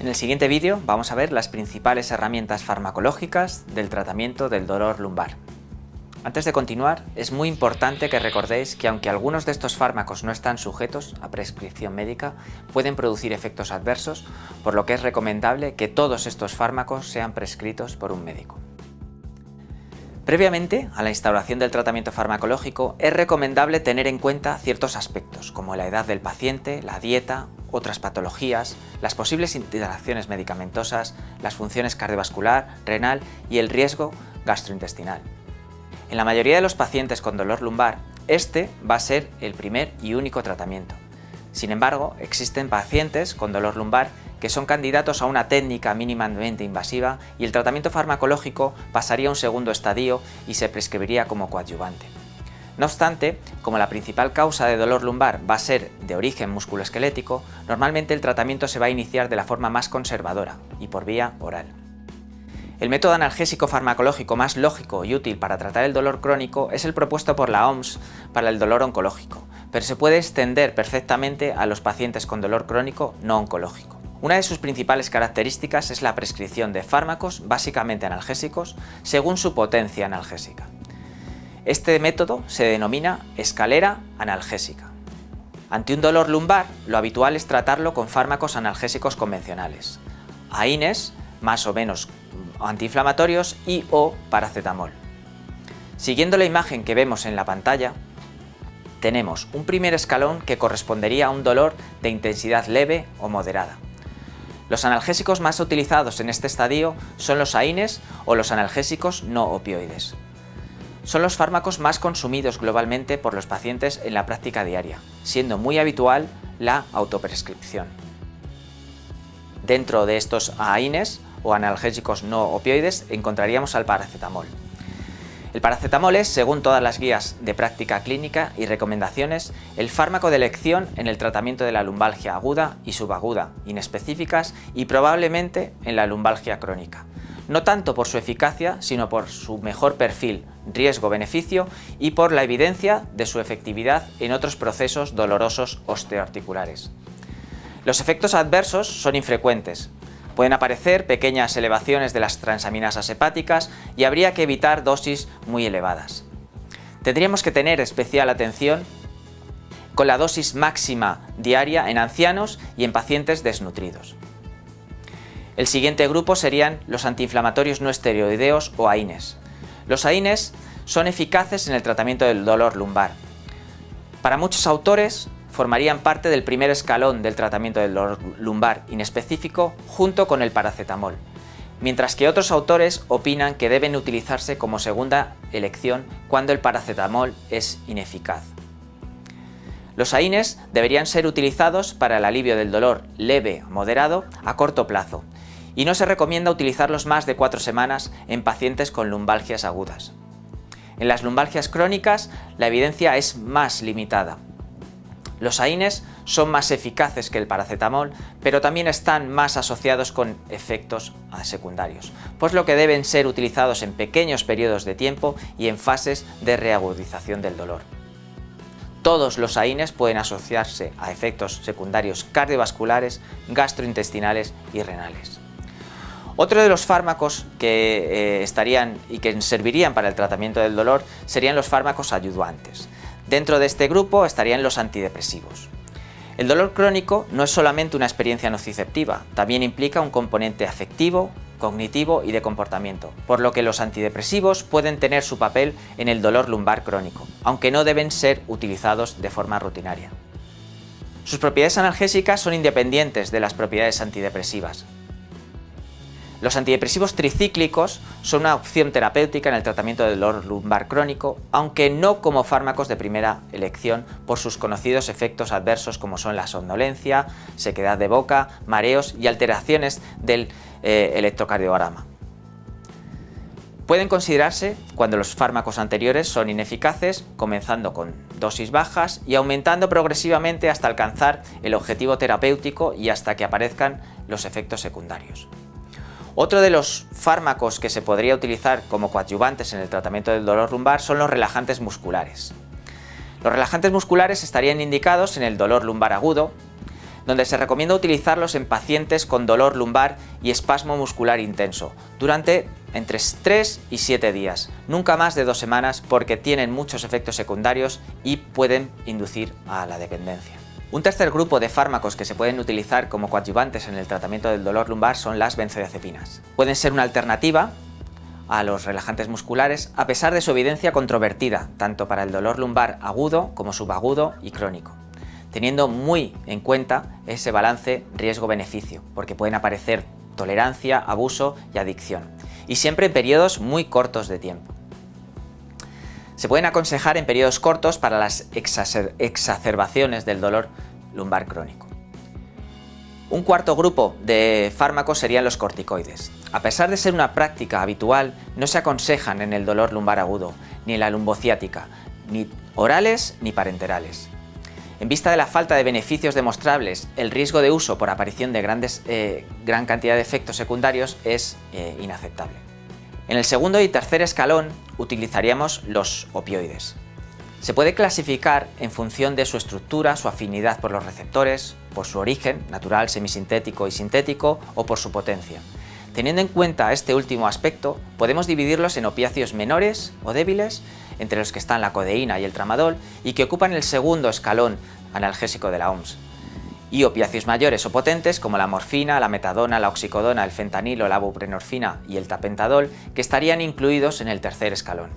En el siguiente vídeo vamos a ver las principales herramientas farmacológicas del tratamiento del dolor lumbar. Antes de continuar, es muy importante que recordéis que aunque algunos de estos fármacos no están sujetos a prescripción médica, pueden producir efectos adversos, por lo que es recomendable que todos estos fármacos sean prescritos por un médico. Previamente a la instauración del tratamiento farmacológico es recomendable tener en cuenta ciertos aspectos como la edad del paciente, la dieta, otras patologías, las posibles interacciones medicamentosas, las funciones cardiovascular, renal y el riesgo gastrointestinal. En la mayoría de los pacientes con dolor lumbar, este va a ser el primer y único tratamiento. Sin embargo, existen pacientes con dolor lumbar que son candidatos a una técnica mínimamente invasiva y el tratamiento farmacológico pasaría a un segundo estadio y se prescribiría como coadyuvante. No obstante, como la principal causa de dolor lumbar va a ser de origen musculoesquelético, normalmente el tratamiento se va a iniciar de la forma más conservadora y por vía oral. El método analgésico farmacológico más lógico y útil para tratar el dolor crónico es el propuesto por la OMS para el dolor oncológico, pero se puede extender perfectamente a los pacientes con dolor crónico no oncológico. Una de sus principales características es la prescripción de fármacos, básicamente analgésicos, según su potencia analgésica. Este método se denomina escalera analgésica. Ante un dolor lumbar, lo habitual es tratarlo con fármacos analgésicos convencionales, AINES, más o menos antiinflamatorios y o paracetamol. Siguiendo la imagen que vemos en la pantalla, tenemos un primer escalón que correspondería a un dolor de intensidad leve o moderada. Los analgésicos más utilizados en este estadio son los AINES o los analgésicos no opioides. Son los fármacos más consumidos globalmente por los pacientes en la práctica diaria, siendo muy habitual la autoprescripción. Dentro de estos AINES o analgésicos no opioides encontraríamos al paracetamol. El paracetamol es, según todas las guías de práctica clínica y recomendaciones, el fármaco de elección en el tratamiento de la lumbalgia aguda y subaguda, inespecíficas y probablemente en la lumbalgia crónica. No tanto por su eficacia, sino por su mejor perfil, riesgo-beneficio y por la evidencia de su efectividad en otros procesos dolorosos osteoarticulares. Los efectos adversos son infrecuentes, Pueden aparecer pequeñas elevaciones de las transaminasas hepáticas y habría que evitar dosis muy elevadas. Tendríamos que tener especial atención con la dosis máxima diaria en ancianos y en pacientes desnutridos. El siguiente grupo serían los antiinflamatorios no esteroideos o AINES. Los AINES son eficaces en el tratamiento del dolor lumbar. Para muchos autores, formarían parte del primer escalón del tratamiento del dolor lumbar inespecífico junto con el paracetamol, mientras que otros autores opinan que deben utilizarse como segunda elección cuando el paracetamol es ineficaz. Los AINES deberían ser utilizados para el alivio del dolor leve moderado a corto plazo y no se recomienda utilizarlos más de cuatro semanas en pacientes con lumbalgias agudas. En las lumbalgias crónicas la evidencia es más limitada, los AINES son más eficaces que el paracetamol, pero también están más asociados con efectos secundarios, pues lo que deben ser utilizados en pequeños periodos de tiempo y en fases de reagudización del dolor. Todos los AINES pueden asociarse a efectos secundarios cardiovasculares, gastrointestinales y renales. Otro de los fármacos que eh, estarían y que servirían para el tratamiento del dolor serían los fármacos ayudantes. Dentro de este grupo estarían los antidepresivos. El dolor crónico no es solamente una experiencia nociceptiva, también implica un componente afectivo, cognitivo y de comportamiento, por lo que los antidepresivos pueden tener su papel en el dolor lumbar crónico, aunque no deben ser utilizados de forma rutinaria. Sus propiedades analgésicas son independientes de las propiedades antidepresivas, los antidepresivos tricíclicos son una opción terapéutica en el tratamiento del dolor lumbar crónico, aunque no como fármacos de primera elección por sus conocidos efectos adversos como son la somnolencia, sequedad de boca, mareos y alteraciones del eh, electrocardiograma. Pueden considerarse cuando los fármacos anteriores son ineficaces, comenzando con dosis bajas y aumentando progresivamente hasta alcanzar el objetivo terapéutico y hasta que aparezcan los efectos secundarios. Otro de los fármacos que se podría utilizar como coadyuvantes en el tratamiento del dolor lumbar son los relajantes musculares. Los relajantes musculares estarían indicados en el dolor lumbar agudo, donde se recomienda utilizarlos en pacientes con dolor lumbar y espasmo muscular intenso, durante entre 3 y 7 días, nunca más de dos semanas porque tienen muchos efectos secundarios y pueden inducir a la dependencia. Un tercer grupo de fármacos que se pueden utilizar como coadyuvantes en el tratamiento del dolor lumbar son las benzodiazepinas. Pueden ser una alternativa a los relajantes musculares a pesar de su evidencia controvertida, tanto para el dolor lumbar agudo como subagudo y crónico, teniendo muy en cuenta ese balance riesgo-beneficio, porque pueden aparecer tolerancia, abuso y adicción, y siempre en periodos muy cortos de tiempo. Se pueden aconsejar en periodos cortos para las exacerbaciones del dolor lumbar crónico. Un cuarto grupo de fármacos serían los corticoides. A pesar de ser una práctica habitual, no se aconsejan en el dolor lumbar agudo, ni en la lumbociática, ni orales ni parenterales. En vista de la falta de beneficios demostrables, el riesgo de uso por aparición de grandes, eh, gran cantidad de efectos secundarios es eh, inaceptable. En el segundo y tercer escalón utilizaríamos los opioides. Se puede clasificar en función de su estructura, su afinidad por los receptores, por su origen, natural, semisintético y sintético, o por su potencia. Teniendo en cuenta este último aspecto, podemos dividirlos en opiáceos menores o débiles, entre los que están la codeína y el tramadol, y que ocupan el segundo escalón analgésico de la OMS, y opiáceos mayores o potentes como la morfina, la metadona, la oxicodona, el fentanilo, la buprenorfina y el tapentadol, que estarían incluidos en el tercer escalón.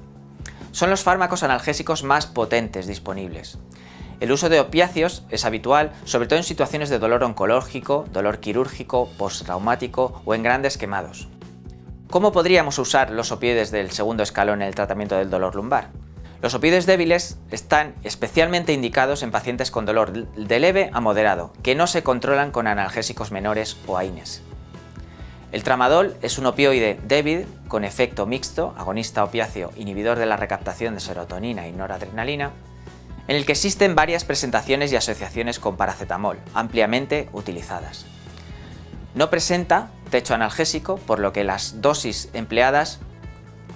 Son los fármacos analgésicos más potentes disponibles. El uso de opiáceos es habitual, sobre todo en situaciones de dolor oncológico, dolor quirúrgico, postraumático o en grandes quemados. ¿Cómo podríamos usar los opioides del segundo escalón en el tratamiento del dolor lumbar? Los opioides débiles están especialmente indicados en pacientes con dolor de leve a moderado, que no se controlan con analgésicos menores o AINES. El tramadol es un opioide débil con efecto mixto, agonista opiáceo, inhibidor de la recaptación de serotonina y noradrenalina, en el que existen varias presentaciones y asociaciones con paracetamol, ampliamente utilizadas. No presenta techo analgésico, por lo que las dosis empleadas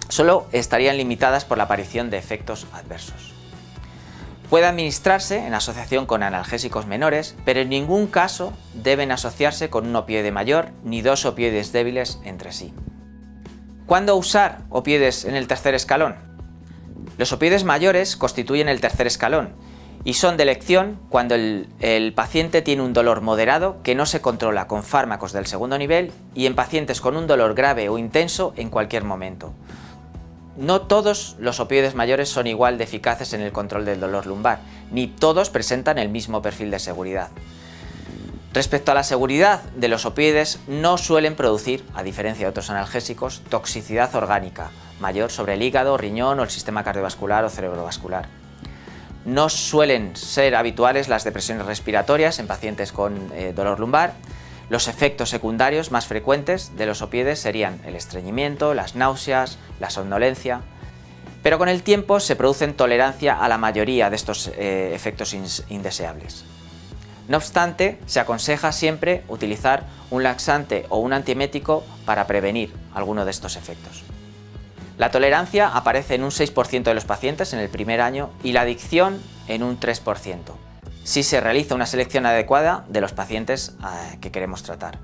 solo estarían limitadas por la aparición de efectos adversos. Puede administrarse en asociación con analgésicos menores, pero en ningún caso deben asociarse con un opioide mayor ni dos opioides débiles entre sí. ¿Cuándo usar opioides en el tercer escalón? Los opioides mayores constituyen el tercer escalón y son de elección cuando el, el, paciente tiene un dolor moderado que no se controla con fármacos del segundo nivel y en pacientes con un dolor grave o intenso en cualquier momento. No todos los opioides mayores son igual de eficaces en el control del dolor lumbar, ni todos presentan el mismo perfil de seguridad. Respecto a la seguridad de los opioides, no suelen producir, a diferencia de otros analgésicos, toxicidad orgánica mayor sobre el hígado, riñón o el sistema cardiovascular o cerebrovascular. No suelen ser habituales las depresiones respiratorias en pacientes con eh, dolor lumbar los efectos secundarios más frecuentes de los opioides serían el estreñimiento, las náuseas, la somnolencia, pero con el tiempo se producen tolerancia a la mayoría de estos eh, efectos indeseables. No obstante, se aconseja siempre utilizar un laxante o un antiemético para prevenir alguno de estos efectos. La tolerancia aparece en un 6% de los pacientes en el primer año y la adicción en un 3% si se realiza una selección adecuada de los pacientes eh, que queremos tratar.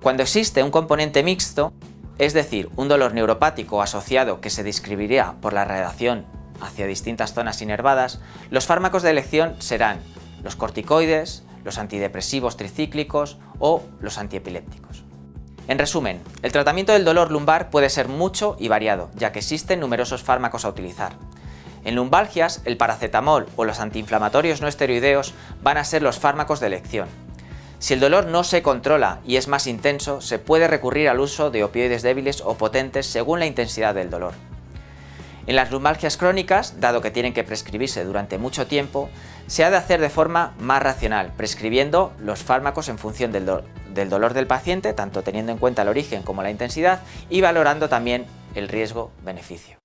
Cuando existe un componente mixto, es decir, un dolor neuropático asociado que se describiría por la radiación hacia distintas zonas inervadas, los fármacos de elección serán los corticoides, los antidepresivos tricíclicos o los antiepilépticos. En resumen, el tratamiento del dolor lumbar puede ser mucho y variado, ya que existen numerosos fármacos a utilizar, en lumbalgias, el paracetamol o los antiinflamatorios no esteroideos van a ser los fármacos de elección. Si el dolor no se controla y es más intenso, se puede recurrir al uso de opioides débiles o potentes según la intensidad del dolor. En las lumbalgias crónicas, dado que tienen que prescribirse durante mucho tiempo, se ha de hacer de forma más racional, prescribiendo los fármacos en función del, dolor del paciente, tanto teniendo en cuenta el origen como la intensidad, y valorando también el riesgo-beneficio.